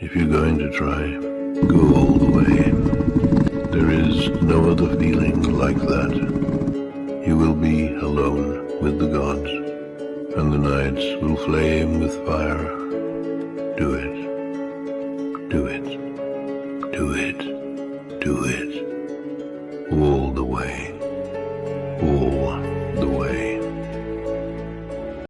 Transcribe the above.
If you're going to try, go all the way. There is no other feeling like that. You will be alone with the gods, and the nights will flame with fire. Do it. Do it. Do it. Do it. All the way.